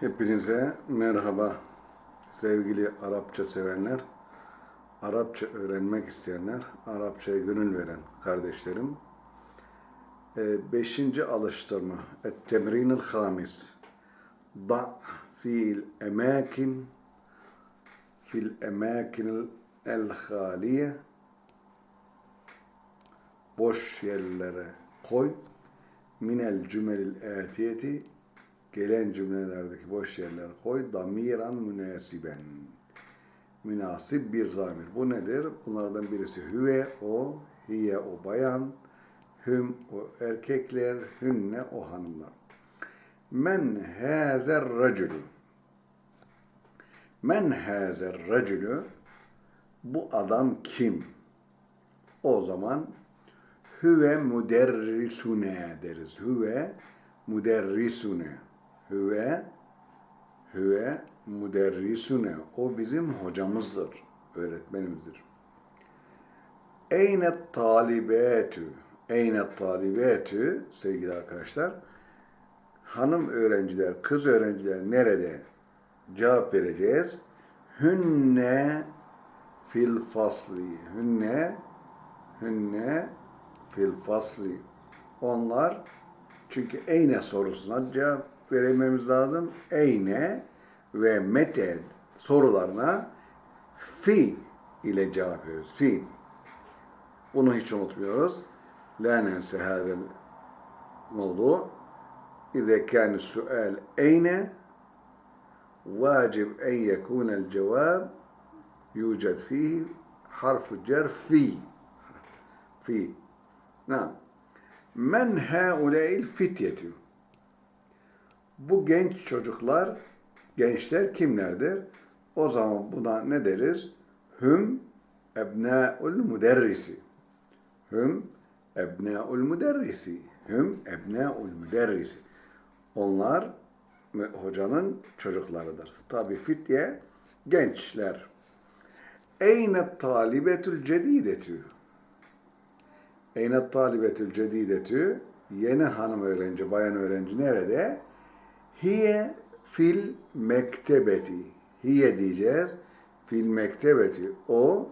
Hepinize merhaba sevgili Arapça sevenler, Arapça öğrenmek isteyenler, Arapçaya gönül veren kardeşlerim. Ee, Beşinci alıştırma, Et-Temrinil Hamis. Da fiil emakin, fil emakinil el-haliye, boş yerlere koy, minel cümelil atiyeti, gelen cümlelerdeki boş yerler koy. Damiran münasiben. Münasip bir zamir. Bu nedir? Bunlardan birisi hüve, o, hiye, o bayan, hüm, o erkekler, hünne, o hanımlar. Men hazer racülü. Men hazer racülü. Bu adam kim? O zaman hüve müderrisune deriz. Hüve müderrisune. Hüve hüve müderrisune. O bizim hocamızdır, öğretmenimizdir. Eyne talibetü. Eyne talibetü sevgili arkadaşlar. Hanım öğrenciler, kız öğrenciler nerede? Cevap vereceğiz. Hünne fil fasli. Hünne hünne fil fasli. Onlar çünkü eyne sorusuna cevap vermemiz lazım. Eyne ve mete sorularına fi ile cevap veriyoruz. Fi. Bunu hiç unutmuyoruz. La nense hadel oldu. İze kâne sual eyne vacib en yekûnel cevab yüced fihi harfu cer fi. Fi. Nam. Men hâule'il fityetü bu genç çocuklar, gençler kimlerdir? O zaman buna ne deriz? Hüm ebnâul müderrisi. Hüm ebnâul müderrisi. Hüm ebnâul müderrisi. Onlar hocanın çocuklarıdır. Tabi fitye gençler. Eyne talibetül cedidetü. Eyne talibetül cedidetü. Yeni hanım öğrenci, bayan öğrenci nerede? Hiye fil mektebeti. Hiye diyeceğiz. Fil mektebeti. O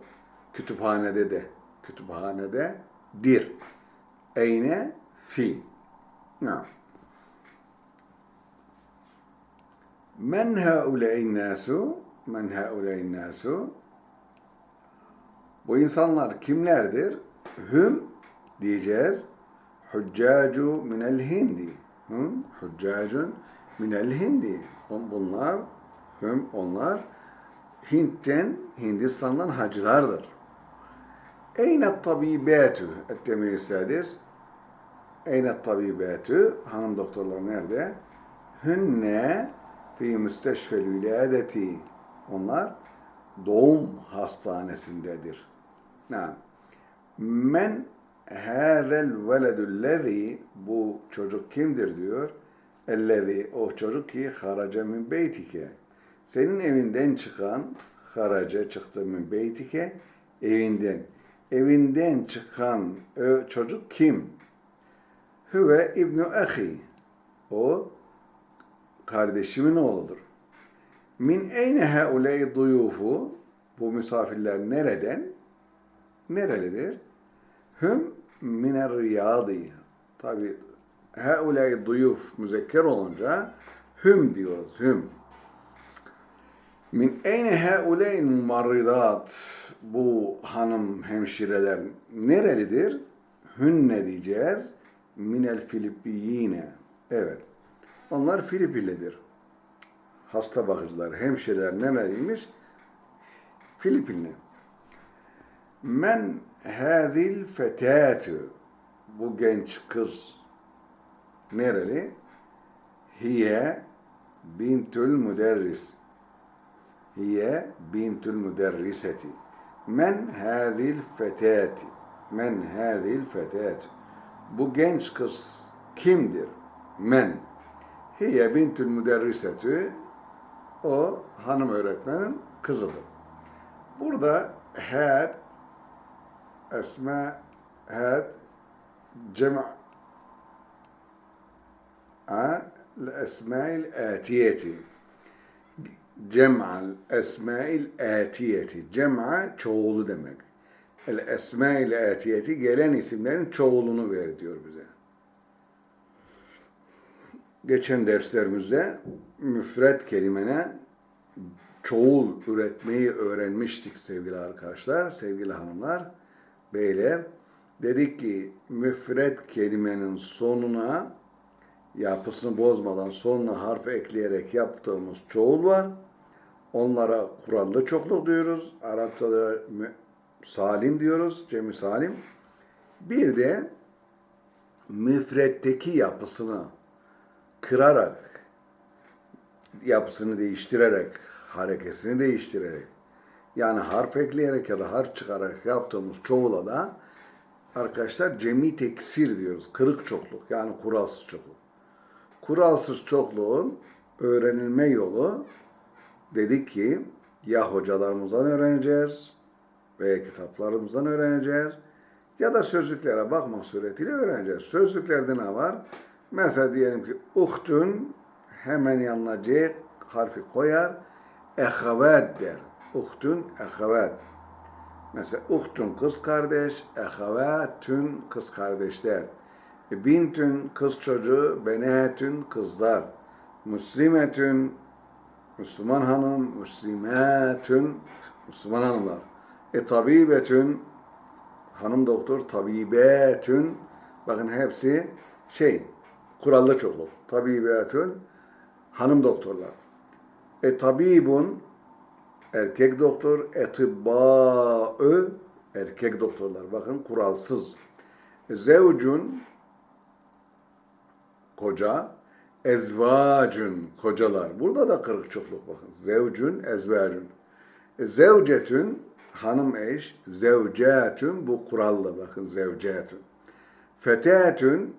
kütüphanede de. Kütüphanede dir. Eyne fi. Ha. Men hauley'n nasu? Men hauley'n nasu? Bu insanlar kimlerdir? Hüm diyeceğiz. Hüccacu minel hindi. Hüm, hüccacun minel hindi. Bunlar, hüm, onlar Hint'ten, Hindistan'dan hacılardır. Eyne tabibetü ettemir sadis. Eyne tabibetü hanım doktorlar nerede? Hünne fi müsteşfel viladeti. Onlar doğum hastanesindedir. Yani men hâzel veledüllezî bu çocuk kimdir diyor. Ellezî o çocuk ki haraca min beytike. Senin evinden çıkan haraca çıktı min beytike evinden. Evinden çıkan o çocuk kim? Hüve ibnu ahi. O kardeşimin oğludur. Min eyne hauley duyufu bu misafirler nereden? Nerelidir? Hüm miner riyadi. Tabi hauley duyuf müzekker olunca hüm diyoruz. Hüm. Min eyne hauley mumarridat. Bu hanım hemşireler nerelidir? Hünne diyeceğiz. Minel Filipiyine. Evet. Onlar Filipinlidir. Hasta bakıcılar, hemşireler nereliymiş? Filipinli. Men hazil fetâtü. Bu genç kız nereli? Hiye bintül müderris. Hiye bintül müderriseti. Men hazil fetâti. Men hazil fetâti. Bu genç kız kimdir? Men. Hiye bintül müderrisetü. O hanım öğretmenin kızıdır. Burada had esma had cem' الأسماء الآتية cem'al esmail atiyeti. Cem'a çoğulu demek. El esmail atiyeti gelen isimlerin çoğulunu ver diyor bize. Geçen derslerimizde müfret kelimene çoğul üretmeyi öğrenmiştik sevgili arkadaşlar, sevgili hanımlar, beyler. Dedik ki müfret kelimenin sonuna yapısını bozmadan sonuna harf ekleyerek yaptığımız çoğul var. Onlara kurallı çokluk diyoruz. Arapçada salim diyoruz, cemi salim. Bir de müfretteki yapısını kırarak, yapısını değiştirerek, harekesini değiştirerek, yani harf ekleyerek ya da harf çıkararak yaptığımız çoğula da arkadaşlar cemi teksir diyoruz. Kırık çokluk yani kuralsız çokluk. Kuralsız çokluğun öğrenilme yolu dedik ki ya hocalarımızdan öğreneceğiz veya kitaplarımızdan öğreneceğiz ya da sözlüklere bakmak suretiyle öğreneceğiz. Sözlüklerde ne var? Mesela diyelim ki uhtun hemen yanına C harfi koyar. Ehavet der. Uhtun ehavet. Mesela uhtun kız kardeş, ehavetün kız kardeşler. E, Bintün kız çocuğu, benetün kızlar. Müslimetün Müslüman hanım, müslimetün Müslüman hanımlar. E tabibetün hanım doktor, tabibetün bakın hepsi şey kurallı çokluk. Tabibetün hanım doktorlar. E tabibun erkek doktor, etibbâ'ı erkek doktorlar. Bakın kuralsız. E, Zevcun koca, ezvacun kocalar. Burada da kırık çokluk bakın. Zevcun, ezvacun. E, zevcetün hanım eş, zevcetün bu kurallı bakın zevcetün. Fetetün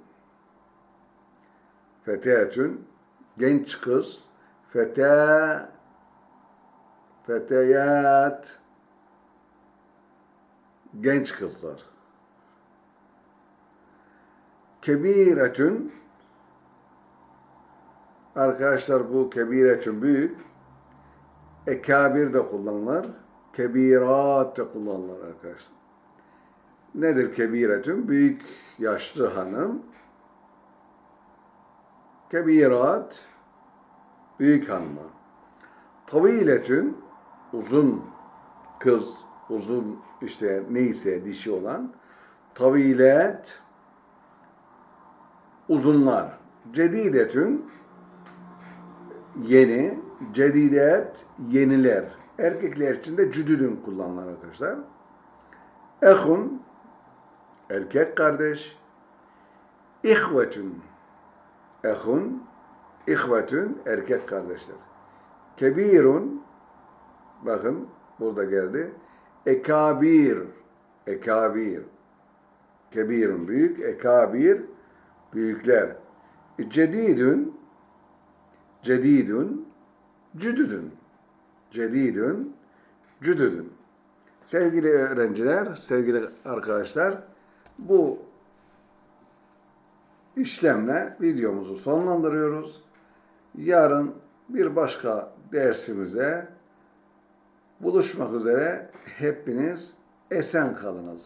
fetetün genç kız, fete feteyat genç kızlar. Kebiretün Arkadaşlar bu kebiretün büyük. Ekabir de kullanılır. Kebirat de kullanılır arkadaşlar. Nedir kebiretün? Büyük yaşlı hanım. Kebirat büyük hanımlar. Taviletün uzun kız, uzun işte neyse dişi olan. Tavilet uzunlar. Cedidetün yeni, cedidet yeniler. Erkekler için de cüdüdün kullanılır arkadaşlar. Ehun erkek kardeş. İhvetün ehun ihvetün erkek kardeşler. Kebirun bakın burada geldi. Ekabir ekabir kebirun büyük ekabir büyükler. Cedidün cedidün cüdüdün cedidün cüdüdün sevgili öğrenciler sevgili arkadaşlar bu işlemle videomuzu sonlandırıyoruz. Yarın bir başka dersimize buluşmak üzere hepiniz esen kalınız.